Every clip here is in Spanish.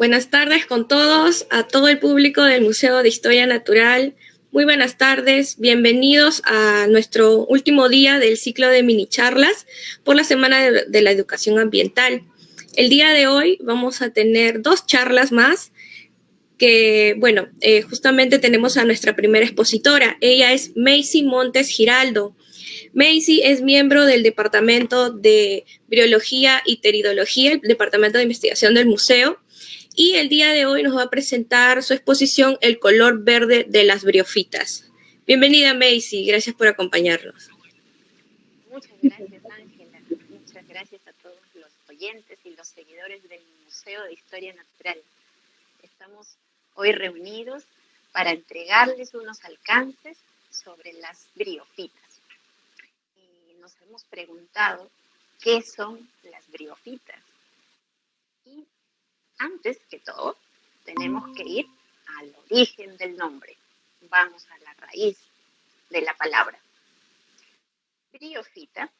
Buenas tardes con todos, a todo el público del Museo de Historia Natural. Muy buenas tardes, bienvenidos a nuestro último día del ciclo de mini charlas por la Semana de, la Educación Ambiental. El día de hoy vamos a tener dos charlas más que, bueno, eh, justamente tenemos a nuestra primera expositora. Ella es Macy Montes Giraldo. Macy es miembro del Departamento de Biología y Teridología, el Departamento de Investigación del Museo, y el día de hoy nos va a presentar su exposición El color verde de las briofitas. Bienvenida Macy, gracias por acompañarnos. Muchas gracias Ángela, muchas gracias a todos los oyentes y los seguidores del Museo de Historia Natural. Estamos hoy reunidos para entregarles unos alcances sobre las briofitas. Y nos hemos preguntado qué son las briofitas antes que todo, tenemos que ir al origen del nombre. Vamos a la raíz de la palabra. Briofita,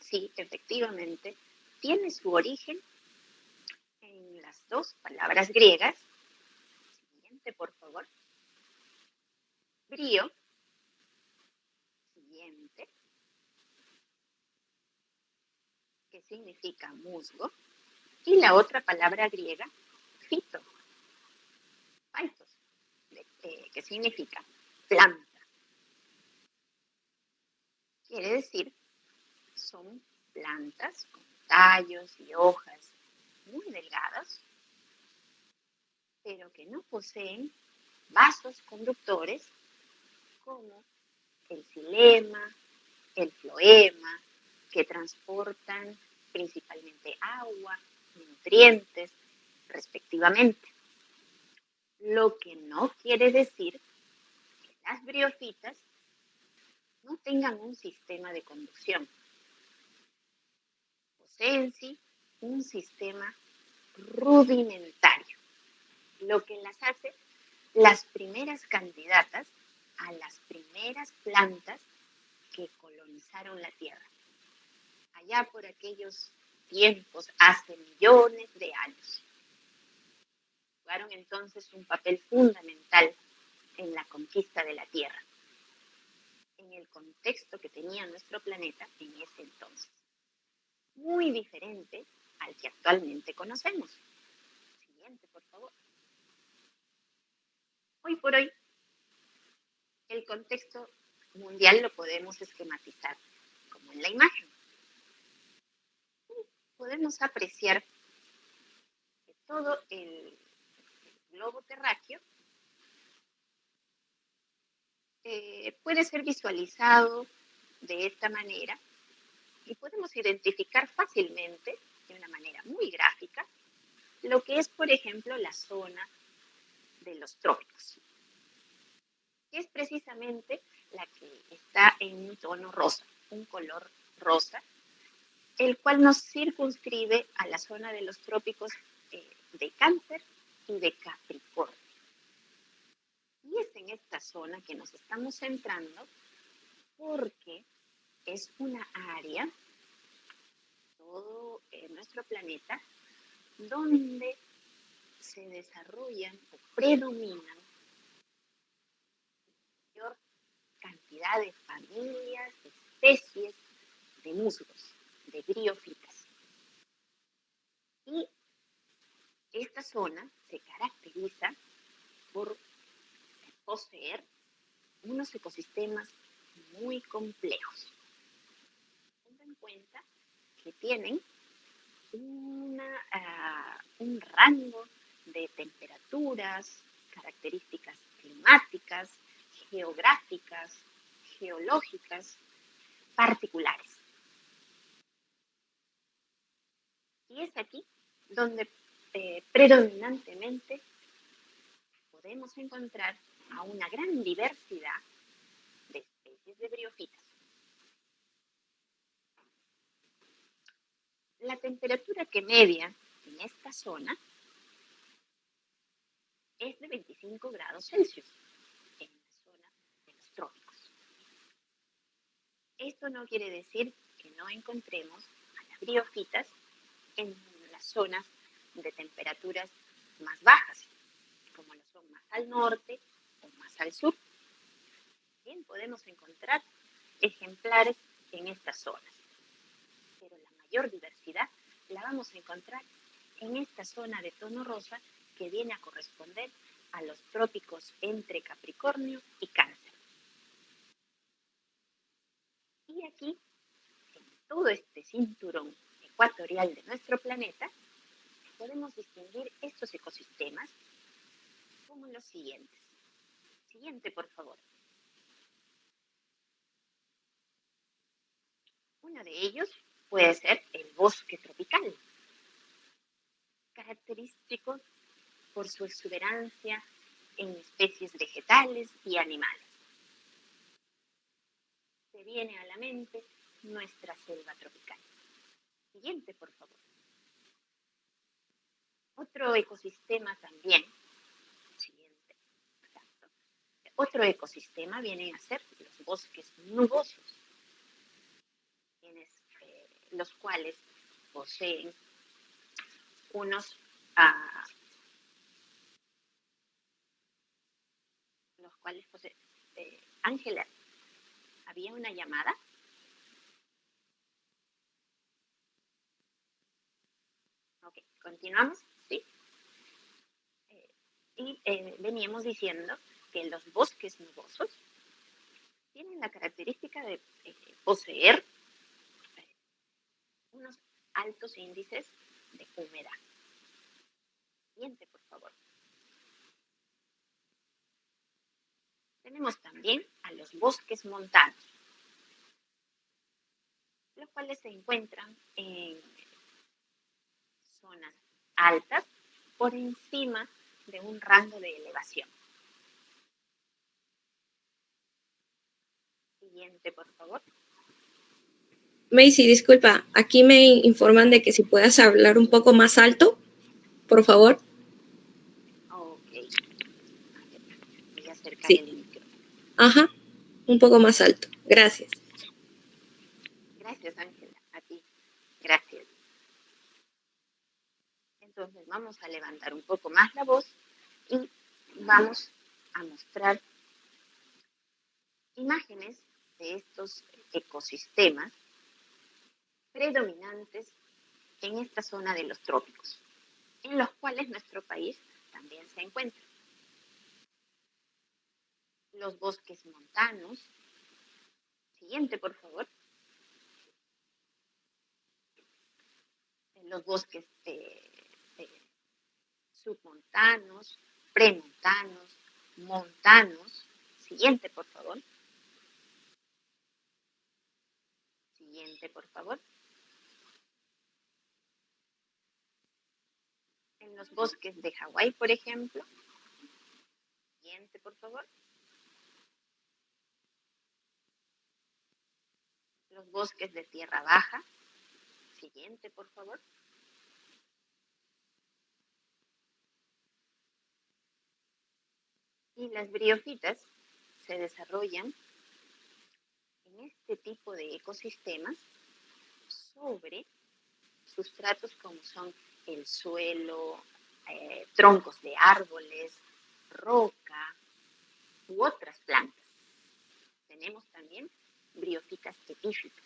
sí, efectivamente, tiene su origen en las dos palabras griegas. Siguiente, por favor. Brío. Siguiente. Que significa musgo. Y la otra palabra griega fito, eh, que significa planta. Quiere decir, son plantas con tallos y hojas muy delgadas, pero que no poseen vasos conductores como el xilema, el floema, que transportan principalmente agua, nutrientes, respectivamente. Lo que no quiere decir que las briofitas no tengan un sistema de conducción. Poseen sí un sistema rudimentario, lo que las hace las primeras candidatas a las primeras plantas que colonizaron la Tierra, allá por aquellos tiempos, hace millones de años jugaron entonces un papel fundamental en la conquista de la Tierra, en el contexto que tenía nuestro planeta en ese entonces. Muy diferente al que actualmente conocemos. Siguiente, por favor. Hoy por hoy, el contexto mundial lo podemos esquematizar como en la imagen. Podemos apreciar que todo el globo terráqueo, eh, puede ser visualizado de esta manera y podemos identificar fácilmente, de una manera muy gráfica, lo que es, por ejemplo, la zona de los trópicos, que es precisamente la que está en un tono rosa, un color rosa, el cual nos circunscribe a la zona de los trópicos eh, de cáncer y de Capricornio. Y es en esta zona que nos estamos centrando porque es una área, todo en nuestro planeta, donde se desarrollan o predominan mayor cantidad de familias, de especies de musgos, de briofitas. Y esta zona se caracteriza por poseer unos ecosistemas muy complejos. Tengan en cuenta que tienen ah, un rango de temperaturas, características climáticas, geográficas, geológicas, particulares. Y es aquí donde eh, predominantemente podemos encontrar a una gran diversidad de especies de briofitas. La temperatura que media en esta zona es de 25 grados Celsius en la zona de los trópicos. Esto no quiere decir que no encontremos a las briofitas en las zonas de temperaturas más bajas, como lo son más al norte o más al sur. Bien, podemos encontrar ejemplares en estas zonas, pero la mayor diversidad la vamos a encontrar en esta zona de tono rosa que viene a corresponder a los trópicos entre Capricornio y Cáncer. Y aquí, en todo este cinturón ecuatorial de nuestro planeta, podemos distinguir estos ecosistemas como los siguientes. Siguiente, por favor. Uno de ellos puede ser el bosque tropical, característico por su exuberancia en especies vegetales y animales. Se viene a la mente nuestra selva tropical. Siguiente, por favor. Otro ecosistema también. Siguiente. Otro ecosistema vienen a ser los bosques nubosos, eh, los cuales poseen unos ah, los cuales poseen eh, Ángela, ¿había una llamada? Ok, continuamos. Y eh, veníamos diciendo que los bosques nubosos tienen la característica de eh, poseer eh, unos altos índices de humedad. Siguiente, por favor. Tenemos también a los bosques montanos, los cuales se encuentran en zonas altas por encima de un rango de elevación. Siguiente, por favor. Macy, disculpa, aquí me informan de que si puedas hablar un poco más alto, por favor. Ok. Voy a acercar sí. el micro. Ajá, un poco más alto. Gracias. Gracias, Ángela. A ti. Gracias. Entonces vamos a levantar un poco más la voz y vamos a mostrar imágenes de estos ecosistemas predominantes en esta zona de los trópicos, en los cuales nuestro país también se encuentra. Los bosques montanos. Siguiente, por favor. Los bosques de submontanos, premontanos, montanos. Siguiente, por favor. Siguiente, por favor. En los bosques de Hawái, por ejemplo. Siguiente, por favor. Los bosques de tierra baja. Siguiente, por favor. Y las briofitas se desarrollan en este tipo de ecosistemas sobre sustratos como son el suelo, eh, troncos de árboles, roca u otras plantas. Tenemos también briofitas epífitas.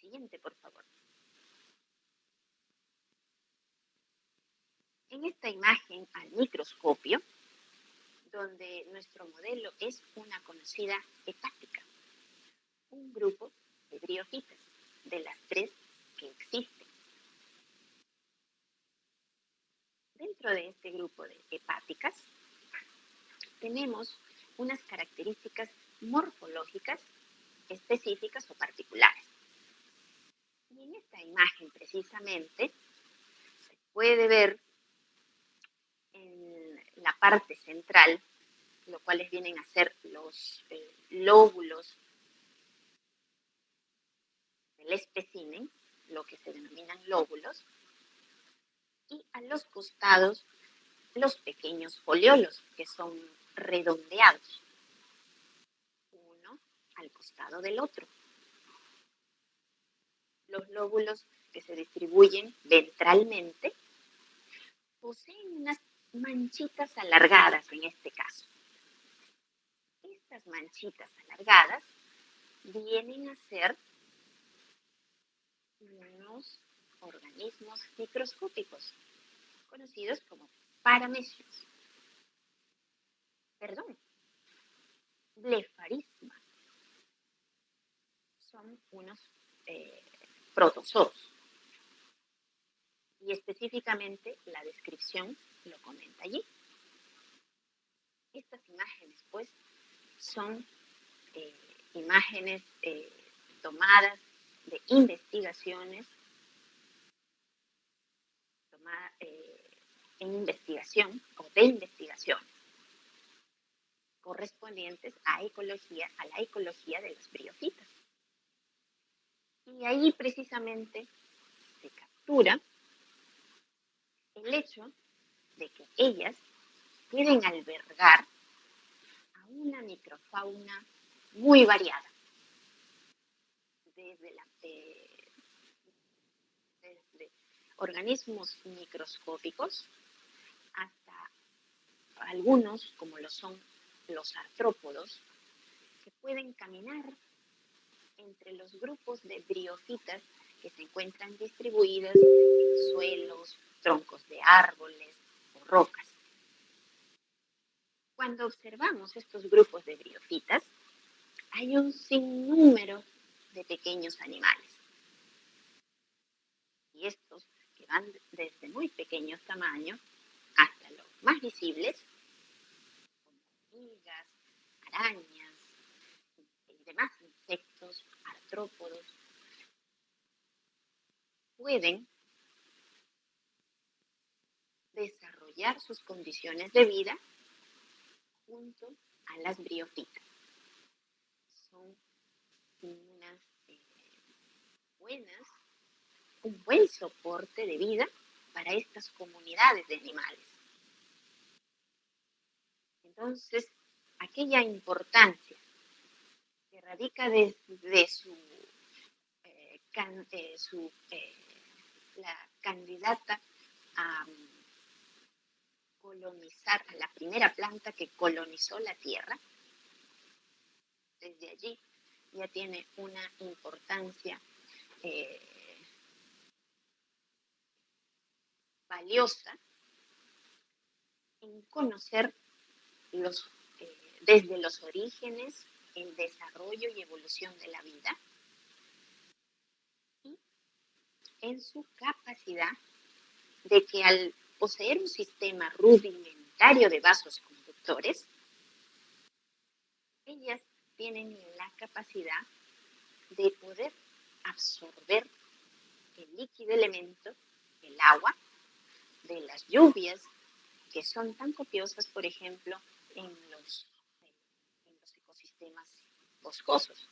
Siguiente, por favor. En esta imagen al microscopio donde nuestro modelo es una conocida hepática, un grupo de briofitas, de las tres que existen. Dentro de este grupo de hepáticas tenemos unas características morfológicas específicas o particulares. Y en esta imagen precisamente se puede ver en la parte central, lo cuales vienen a ser los eh, lóbulos del espécimen, lo que se denominan lóbulos, y a los costados los pequeños foliolos, que son redondeados, uno al costado del otro. Los lóbulos que se distribuyen ventralmente poseen unas manchitas alargadas en este caso. Estas manchitas alargadas vienen a ser unos organismos microscópicos conocidos como paramecios. Perdón, blefarismas. Son unos eh, protozoos. Y específicamente la descripción lo comenta allí. Estas imágenes, pues, son eh, imágenes eh, tomadas de investigaciones, tomadas en investigación o de investigaciones correspondientes a ecología, a la ecología de las briofitas. Y ahí precisamente se captura el hecho de que ellas pueden albergar a una microfauna muy variada, desde, organismos microscópicos hasta algunos, como lo son los artrópodos, que pueden caminar entre los grupos de briofitas que se encuentran distribuidas en suelos, troncos de árboles rocas. Cuando observamos estos grupos de briofitas, hay un sinnúmero de pequeños animales. Y estos, que van desde muy pequeños tamaños hasta los más visibles, hormigas, arañas y demás insectos, artrópodos, pueden desarrollar sus condiciones de vida junto a las briofitas. Son unas eh, buenas, un buen soporte de vida para estas comunidades de animales. Entonces, aquella importancia que radica desde su, eh, eh, su eh, la candidata a colonizar, a la primera planta que colonizó la Tierra, desde allí ya tiene una importancia valiosa en conocer eh, desde los orígenes, el desarrollo y evolución de la vida, y en su capacidad de que al poseer un sistema rudimentario de vasos conductores, ellas tienen la capacidad de poder absorber el líquido elemento, el agua, de las lluvias, que son tan copiosas, por ejemplo, en los, ecosistemas boscosos.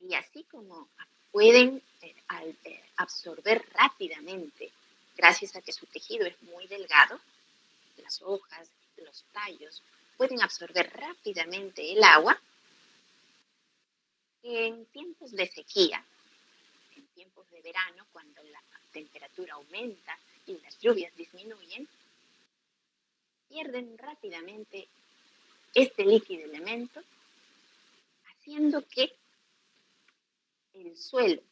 Y así como pueden eh, eh, absorber rápidamente, gracias a que su tejido es muy delgado, las hojas, los tallos, pueden absorber rápidamente el agua, en tiempos de sequía, en tiempos de verano, cuando la temperatura aumenta y las lluvias disminuyen, pierden rápidamente este líquido elemento, haciendo que el suelo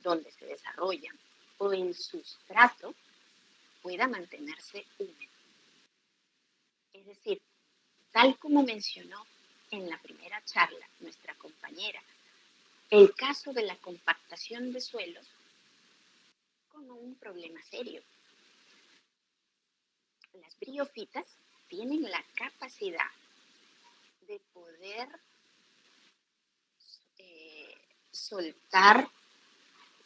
donde se desarrollan o el sustrato pueda mantenerse húmedo. Es decir, tal como mencionó en la primera charla nuestra compañera, el caso de la compactación de suelos como un problema serio las briofitas tienen la capacidad de poder soltar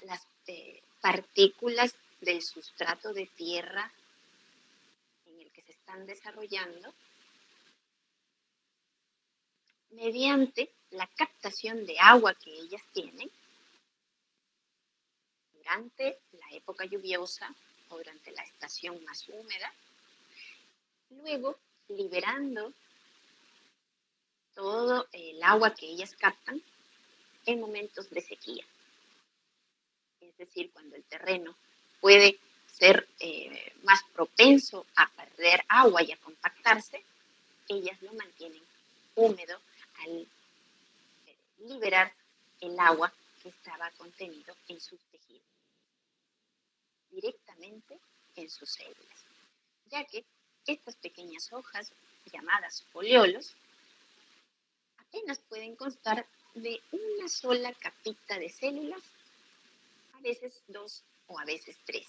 las eh, partículas del sustrato de tierra en el que se están desarrollando mediante la captación de agua que ellas tienen durante la época lluviosa o durante la estación más húmeda luego liberando todo el agua que ellas captan en momentos de sequía. Es decir, cuando el terreno puede ser eh, más propenso a perder agua y a compactarse, ellas lo mantienen húmedo al eh, liberar el agua que estaba contenido en sus tejidos, directamente en sus células, ya que estas pequeñas hojas, llamadas foliolos, apenas pueden constar de una sola capita de células, a veces dos o a veces tres.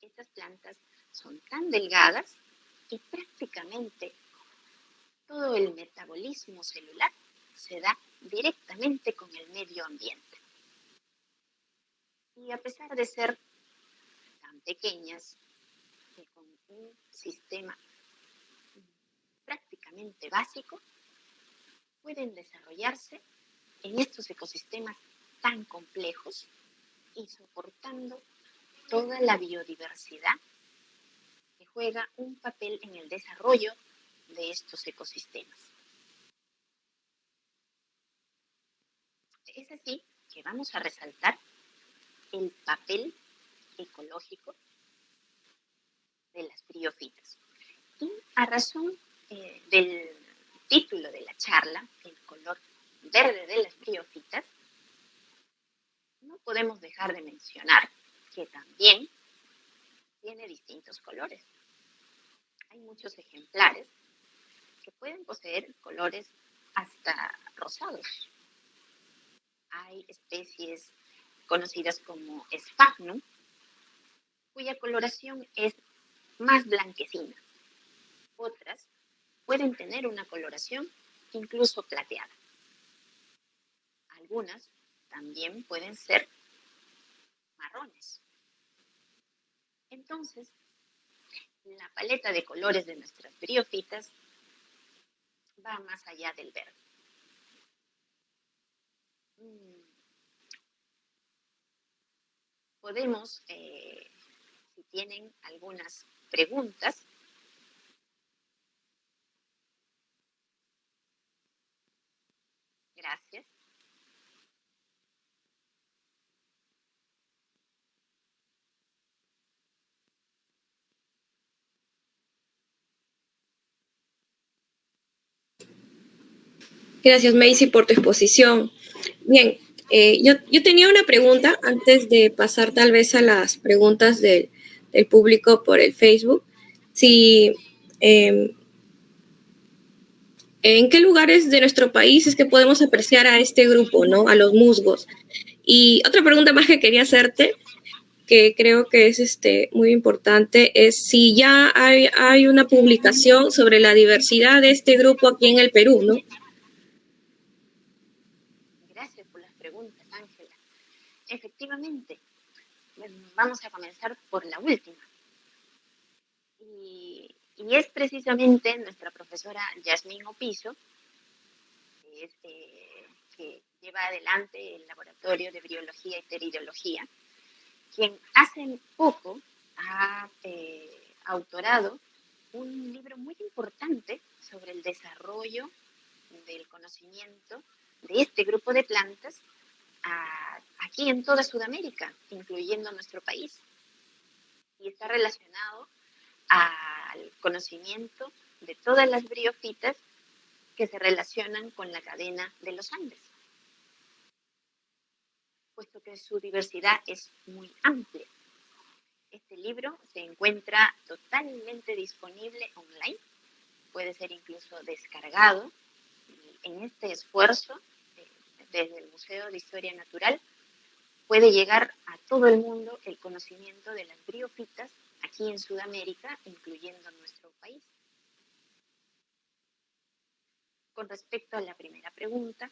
Estas plantas son tan delgadas que prácticamente todo el metabolismo celular se da directamente con el medio ambiente. Y a pesar de ser tan pequeñas, y con un sistema prácticamente básico, pueden desarrollarse en estos ecosistemas tan complejos y soportando toda la biodiversidad que juega un papel en el desarrollo de estos ecosistemas. Es así que vamos a resaltar el papel ecológico de las briofitas. Y a razón eh, del título de la charla, el color verde de las briofitas, no podemos dejar de mencionar que también tiene distintos colores. Hay muchos ejemplares que pueden poseer colores hasta rosados. Hay especies conocidas como sphagnum, cuya coloración es más blanquecina. Otras pueden tener una coloración incluso plateada. Algunas también pueden ser marrones. Entonces, la paleta de colores de nuestras briofitas va más allá del verde. Mm. Podemos, eh, si tienen algunas preguntas, Gracias. Gracias, Macy, por tu exposición. Bien, eh, yo, tenía una pregunta antes de pasar tal vez a las preguntas del público por el Facebook. Si em, ¿En qué lugares de nuestro país es que podemos apreciar a este grupo, ¿no? A los musgos. Y otra pregunta más que quería hacerte, que creo que es este, muy importante, es si ya hay, hay una publicación sobre la diversidad de este grupo aquí en el Perú, ¿no? Gracias por las preguntas, Ángela. Efectivamente, vamos a comenzar por la última. Y es precisamente nuestra profesora Yasmín Opiso, eh, que, lleva adelante el laboratorio de biología y teridología, quien hace poco ha eh, autorado un libro muy importante sobre el desarrollo del conocimiento de este grupo de plantas aquí en toda Sudamérica, incluyendo nuestro país. Y está relacionado al conocimiento de todas las briofitas que se relacionan con la cadena de los Andes, puesto que su diversidad es muy amplia. Este libro se encuentra totalmente disponible online, puede ser incluso descargado. En este esfuerzo, eh, desde el Museo de Historia Natural, puede llegar a todo el mundo el conocimiento de las briofitas aquí en Sudamérica, incluyendo nuestro país. Con respecto a la primera pregunta,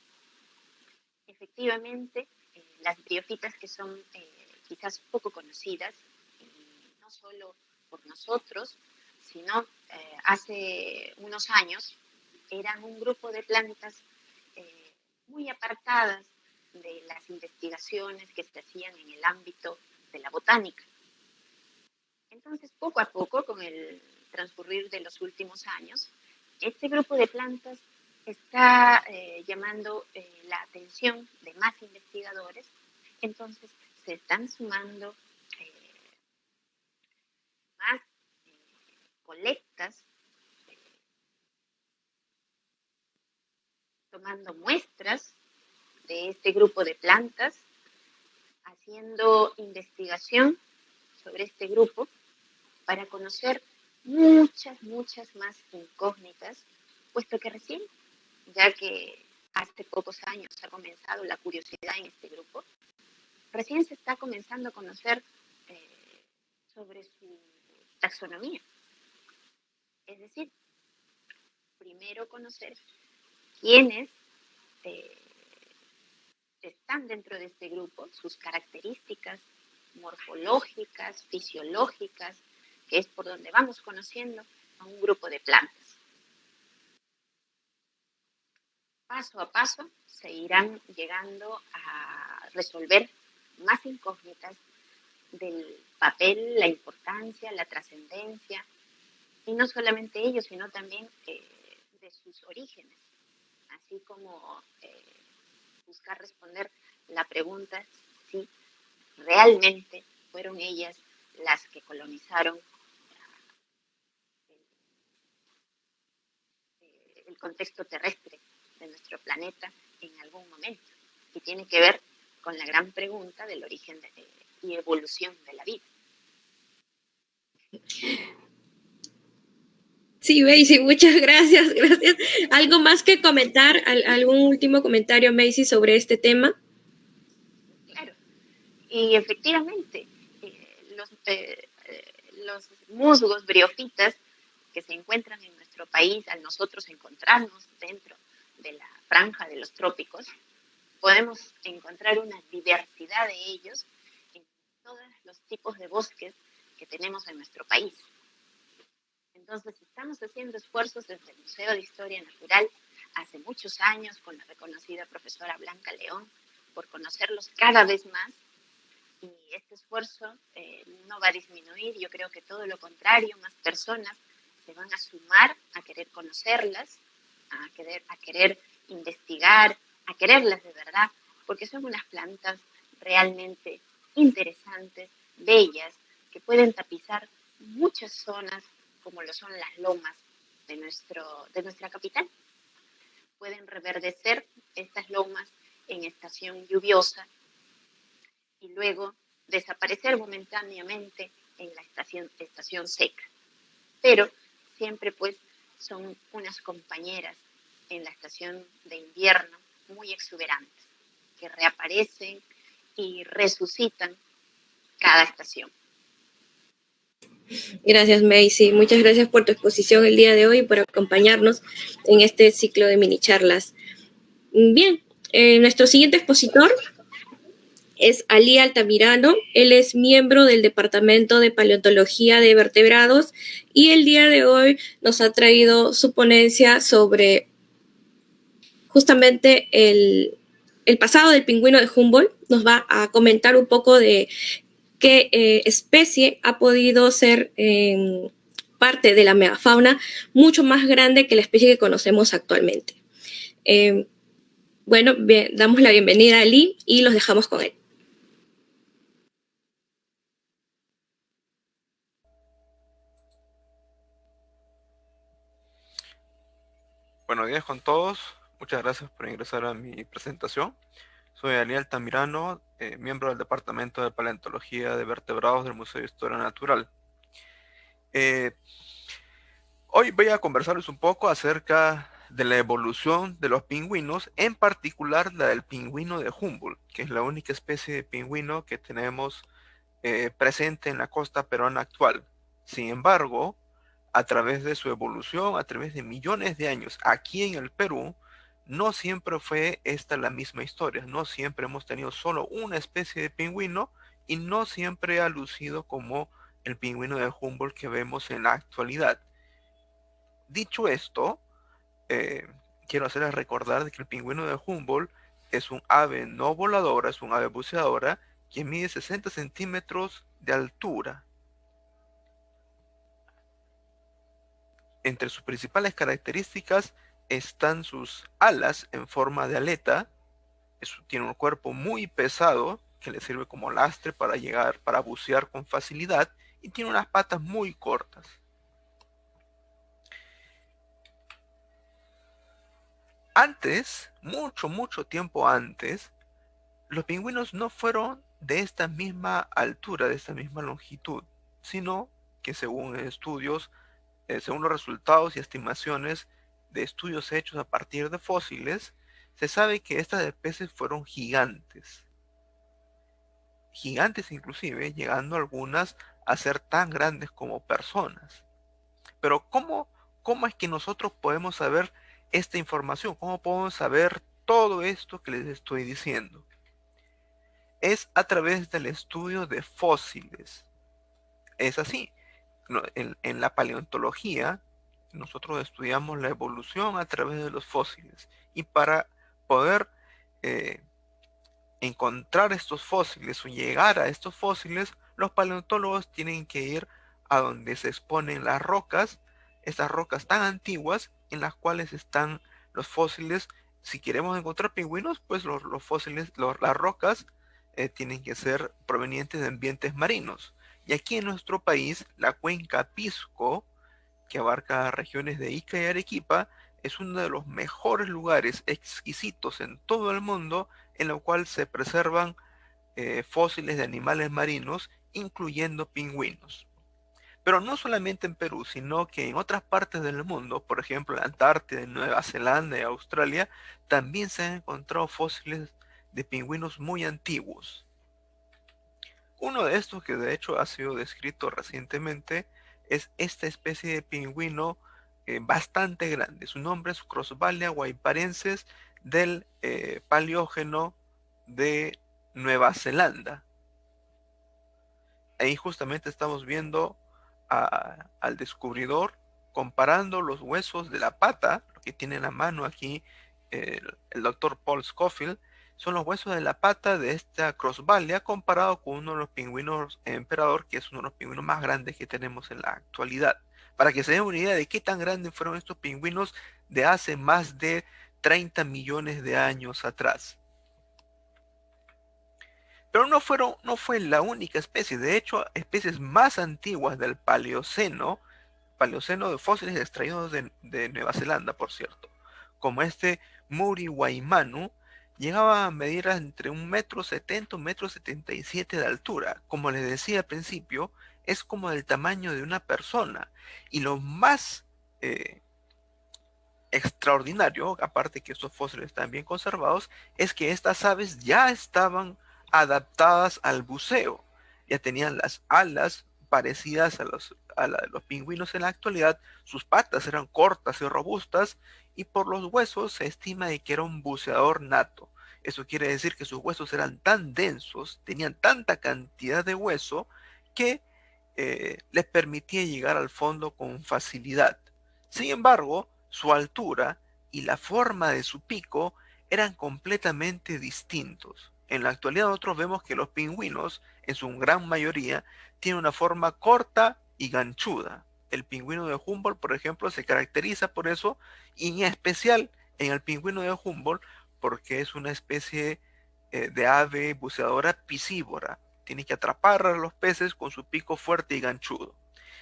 efectivamente, eh, las briofitas que son eh, quizás poco conocidas, no solo por nosotros, sino eh, hace unos años eran un grupo de plantas muy apartadas de las investigaciones que se hacían en el ámbito de la botánica. Entonces, poco a poco, con el transcurrir de los últimos años, este grupo de plantas está eh, llamando eh, la atención de más investigadores. Entonces, se están sumando eh, más colectas, tomando muestras de este grupo de plantas, haciendo investigación sobre este grupo para conocer muchas, muchas más incógnitas, puesto que recién, ya que hace pocos años ha comenzado la curiosidad en este grupo, recién se está comenzando a conocer eh, sobre su taxonomía. Es decir, primero conocer quiénes eh, están dentro de este grupo, sus características morfológicas, fisiológicas, que es por donde vamos conociendo a un grupo de plantas. Paso a paso se irán llegando a resolver más incógnitas del papel, la importancia, la trascendencia, y no solamente ellos, sino también eh, de sus orígenes, así como eh, buscar responder la pregunta si realmente fueron ellas las que colonizaron eh, el contexto terrestre de nuestro planeta en algún momento. Y tiene que ver con la gran pregunta del origen y evolución de la vida. Sí, Macy, muchas gracias, gracias. ¿Algo más que comentar? ¿Algún último comentario, Macy, sobre este tema? Claro, y efectivamente, eh, los, eh, los musgos briofitas que se encuentran en nuestro país, al nosotros encontrarnos dentro de la franja de los trópicos, podemos encontrar una diversidad de ellos en todos los tipos de bosques que tenemos en nuestro país. Entonces, estamos haciendo esfuerzos desde el Museo de Historia Natural hace muchos años con la reconocida profesora Blanca León por conocerlos cada vez más. Y este esfuerzo eh, no va a disminuir, yo creo que todo lo contrario, más personas se van a sumar a querer conocerlas, a querer, a querer investigar, a quererlas de verdad, porque son unas plantas realmente interesantes, bellas, que pueden tapizar muchas zonas como lo son las lomas de, nuestro, de nuestra capital. Pueden reverdecer estas lomas en estación lluviosa y luego desaparecer momentáneamente en la estación, estación seca. Pero siempre pues son unas compañeras en la estación de invierno muy exuberantes, que reaparecen y resucitan cada estación. Gracias, Macy. Muchas gracias por tu exposición el día de hoy y por acompañarnos en este ciclo de mini charlas. Bien, eh, nuestro siguiente expositor es Ali Altamirano. Él es miembro del Departamento de Paleontología de Vertebrados y el día de hoy nos ha traído su ponencia sobre justamente el, el pasado del pingüino de Humboldt. Nos va a comentar un poco de qué eh, especie ha podido ser em, parte de la megafauna mucho más grande que la especie que conocemos actualmente. Em, bueno, damos la bienvenida a Lee y los dejamos con él. Buenos días con todos. Muchas gracias por ingresar a mi presentación. Soy Ali Altamirano, eh, miembro del Departamento de Paleontología de Vertebrados del Museo de Historia Natural. Eh, hoy voy a conversarles un poco acerca de la evolución de los pingüinos, en particular la del pingüino de Humboldt, que es la única especie de pingüino que tenemos eh, presente en la costa peruana actual. Sin embargo, a través de su evolución, a través de millones de años aquí en el Perú, no siempre fue esta la misma historia, no siempre hemos tenido solo una especie de pingüino y no siempre ha lucido como el pingüino de Humboldt que vemos en la actualidad. Dicho esto, eh, quiero hacerles recordar que el pingüino de Humboldt es un ave no voladora, es un ave buceadora que mide 60 centímetros de altura. Entre sus principales características están sus alas en forma de aleta. tiene un cuerpo muy pesado que le sirve como lastre para llegar, para bucear con facilidad y tiene unas patas muy cortas. Antes, mucho, mucho tiempo antes, los pingüinos no fueron de esta misma altura, de esta misma longitud, sino que según estudios, eh, según los resultados y estimaciones de estudios hechos a partir de fósiles, se sabe que estas especies fueron gigantes. Gigantes inclusive, llegando algunas a ser tan grandes como personas. Pero ¿cómo, cómo es que nosotros podemos saber esta información? ¿Cómo podemos saber todo esto que les estoy diciendo? Es a través del estudio de fósiles. Es así. En, la paleontología, nosotros estudiamos la evolución a través de los fósiles. Y para poder eh, encontrar estos fósiles o llegar a estos fósiles, los paleontólogos tienen que ir a donde se exponen las rocas, estas rocas tan antiguas en las cuales están los fósiles. Si queremos encontrar pingüinos, pues los, fósiles, las rocas eh, tienen que ser provenientes de ambientes marinos. Y aquí en nuestro país, la cuenca Pisco, que abarca regiones de Ica y Arequipa, es uno de los mejores lugares exquisitos en todo el mundo en el cual se preservan eh, fósiles de animales marinos, incluyendo pingüinos. Pero no solamente en Perú, sino que en otras partes del mundo, por ejemplo en la Antártida, en Nueva Zelanda y Australia, también se han encontrado fósiles de pingüinos muy antiguos. Uno de estos que de hecho ha sido descrito recientemente es esta especie de pingüino eh, bastante grande. Su nombre es Crossvalia guayparenses del eh, Paleógeno de Nueva Zelanda. Ahí justamente estamos viendo al descubridor comparando los huesos de la pata, lo que tiene en la mano aquí el, doctor Paul Scofield, son los huesos de la pata de esta Crossvalia comparado con uno de los pingüinos emperador, que es uno de los pingüinos más grandes que tenemos en la actualidad. Para que se den una idea de qué tan grandes fueron estos pingüinos de hace más de 30 millones de años atrás. Pero no, fueron, no fue la única especie, de hecho, especies más antiguas del Paleoceno, Paleoceno de fósiles extraídos de, Nueva Zelanda, por cierto, como este Muriwaimanu, llegaba a medir entre un metro setenta, un metro setenta y siete de altura. Como les decía al principio, es como del tamaño de una persona. Y lo más eh, extraordinario, aparte que estos fósiles están bien conservados, es que estas aves ya estaban adaptadas al buceo. Ya tenían las alas parecidas a los, a los pingüinos en la actualidad, sus patas eran cortas y robustas y por los huesos se estima que era un buceador nato. Eso quiere decir que sus huesos eran tan densos, tenían tanta cantidad de hueso que eh, les permitía llegar al fondo con facilidad. Sin embargo, su altura y la forma de su pico eran completamente distintos. En la actualidad nosotros vemos que los pingüinos, en su gran mayoría, tienen una forma corta y ganchuda. El pingüino de Humboldt, por ejemplo, se caracteriza por eso, y en especial en el pingüino de Humboldt, porque es una especie eh, de ave buceadora piscívora. Tiene que atrapar a los peces con su pico fuerte y ganchudo.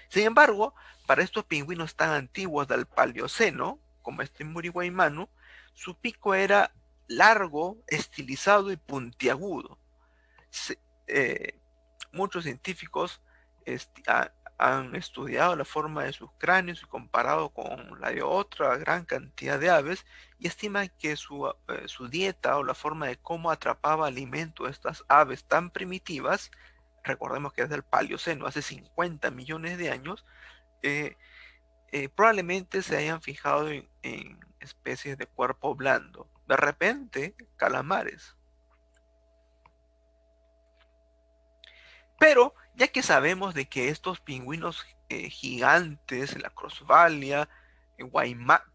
Sin embargo, para estos pingüinos tan antiguos del Paleoceno, como este Muriwaimanu, su pico era largo, estilizado y puntiagudo. Eh, muchos científicos han estudiado la forma de sus cráneos y comparado con la de otra gran cantidad de aves y estiman que su, eh, su dieta o la forma de cómo atrapaba alimento a estas aves tan primitivas recordemos que es del Paleoceno, hace 50 millones de años, eh, eh, probablemente se hayan fijado en, especies de cuerpo blando. De repente, calamares. Pero, ya que sabemos de que estos pingüinos eh, gigantes, la Crossvalia,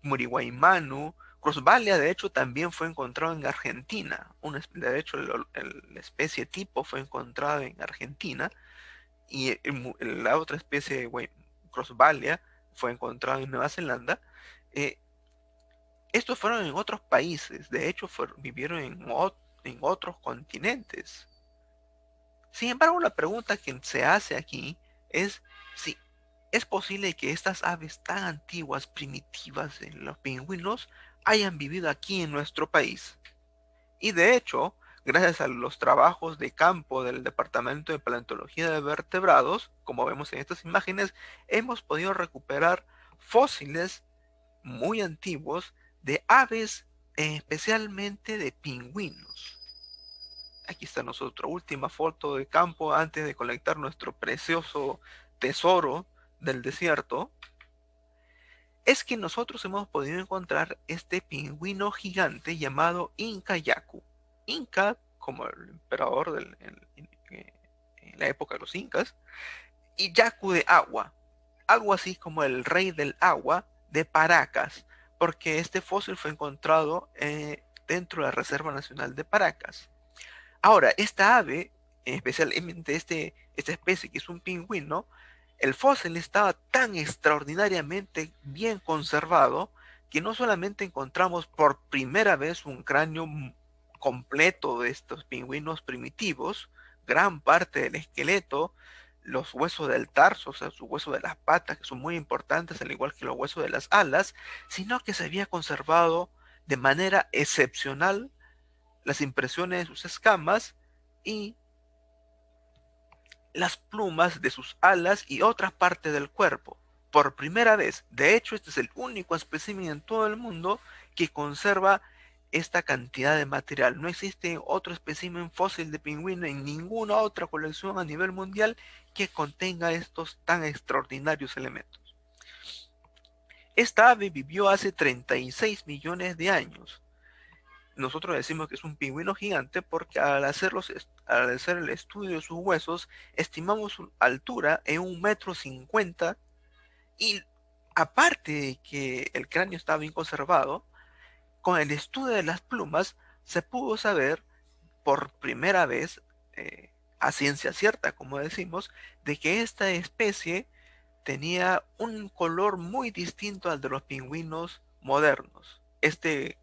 Muriwaimanu, Crossvalia, de hecho, también fue encontrado en Argentina. de hecho, la especie tipo fue encontrada en Argentina. Y la otra especie, Crossvalia, fue encontrada en Nueva Zelanda. Eh, estos fueron en otros países. De hecho, vivieron en otros continentes. Sin embargo, la pregunta que se hace aquí es si es posible que estas aves tan antiguas, primitivas en los pingüinos, hayan vivido aquí en nuestro país. Y de hecho, gracias a los trabajos de campo del Departamento de Paleontología de Vertebrados, como vemos en estas imágenes, hemos podido recuperar fósiles muy antiguos de aves, especialmente de pingüinos. Aquí está nuestra última foto de campo antes de colectar nuestro precioso tesoro del desierto. Es que nosotros hemos podido encontrar este pingüino gigante llamado Inca Yaku. Inca, como el emperador del, en, la época de los incas, y Yaku de agua, algo así como el rey del agua de Paracas, porque este fósil fue encontrado eh, dentro de la Reserva Nacional de Paracas. Ahora, esta ave, especialmente este, esta especie que es un pingüino, el fósil estaba tan extraordinariamente bien conservado que no solamente encontramos por primera vez un cráneo completo de estos pingüinos primitivos, gran parte del esqueleto, los huesos del tarso, o sea, sus huesos de las patas, que son muy importantes, al igual que los huesos de las alas, sino que se había conservado de manera excepcional las impresiones de sus escamas y las plumas de sus alas y otras partes del cuerpo. Por primera vez, de hecho, este es el único espécimen en todo el mundo que conserva esta cantidad de material. No existe otro espécimen fósil de pingüino en ninguna otra colección a nivel mundial que contenga estos tan extraordinarios elementos. Esta ave vivió hace 36 millones de años. Nosotros decimos que es un pingüino gigante porque al, al hacer el estudio de sus huesos, estimamos su altura en un metro cincuenta y aparte de que el cráneo estaba bien conservado, con el estudio de las plumas se pudo saber por primera vez, eh, a ciencia cierta, como decimos, de que esta especie tenía un color muy distinto al de los pingüinos modernos. Este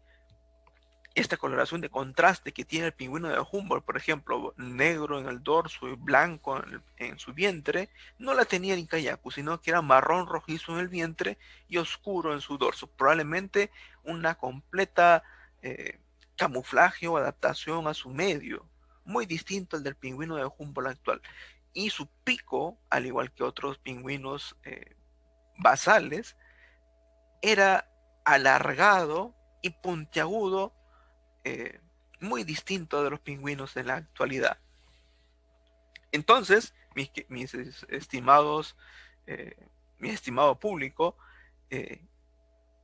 esta coloración de contraste que tiene el pingüino de Humboldt, por ejemplo, negro en el dorso y blanco en, su vientre, no la tenía el Incayacu, sino que era marrón rojizo en el vientre y oscuro en su dorso. Probablemente una completa eh, camuflaje o adaptación a su medio, muy distinto al del pingüino de Humboldt actual. Y su pico, al igual que otros pingüinos eh, basales, era alargado y puntiagudo eh, muy distinto de los pingüinos de la actualidad. Entonces, mis, estimados, eh, mi estimado público, eh,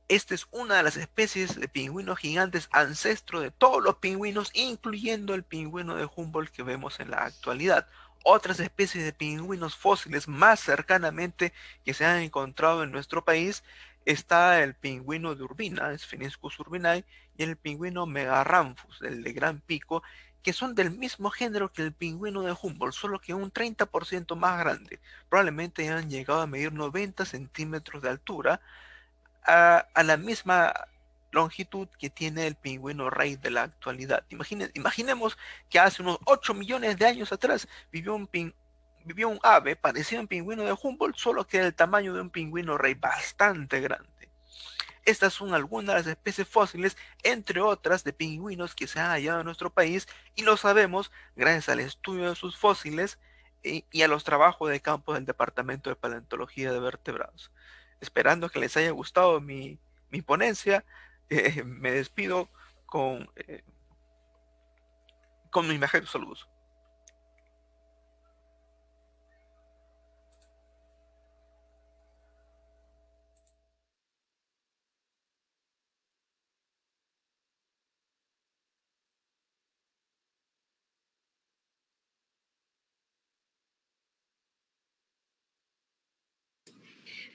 esta es una de las especies de pingüinos gigantes ancestro de todos los pingüinos, incluyendo el pingüino de Humboldt que vemos en la actualidad. Otras especies de pingüinos fósiles más cercanamente que se han encontrado en nuestro país está el pingüino de Urbina, Spheniscus urbinae, y el pingüino Megarramphus, el de gran pico, que son del mismo género que el pingüino de Humboldt, solo que un 30% más grande. Probablemente han llegado a medir 90 centímetros de altura, a, la misma longitud que tiene el pingüino rey de la actualidad. imaginemos que hace unos 8 millones de años atrás vivió un, pingüino vivió un ave parecido a un pingüino de Humboldt, solo que era el tamaño de un pingüino rey bastante grande. Estas son algunas de las especies fósiles, entre otras, de pingüinos que se han hallado en nuestro país y lo sabemos gracias al estudio de sus fósiles y, a los trabajos de campo del Departamento de Paleontología de Vertebrados. Esperando que les haya gustado mi, ponencia, eh, me despido con, eh, con mis mejores saludos.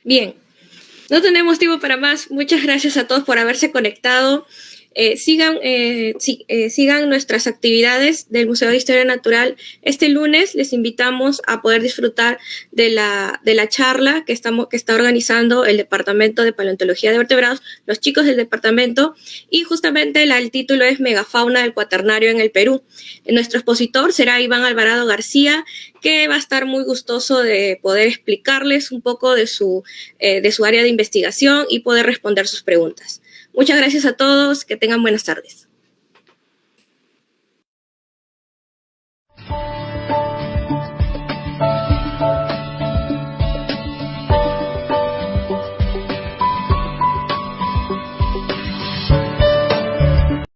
Bien, no tenemos tiempo para más. Muchas gracias a todos por haberse conectado. Eh, sigan, eh, eh, sigan nuestras actividades del Museo de Historia Natural. Este lunes les invitamos a poder disfrutar de la, de la charla que, estamos, que está organizando el Departamento de Paleontología de Vertebrados, los chicos del departamento, y justamente el título es Megafauna del Cuaternario en el Perú. Nuestro expositor será Iván Alvarado García, que va a estar muy gustoso de poder explicarles un poco de su, de su área de investigación y poder responder sus preguntas. Muchas gracias a todos, que tengan buenas tardes.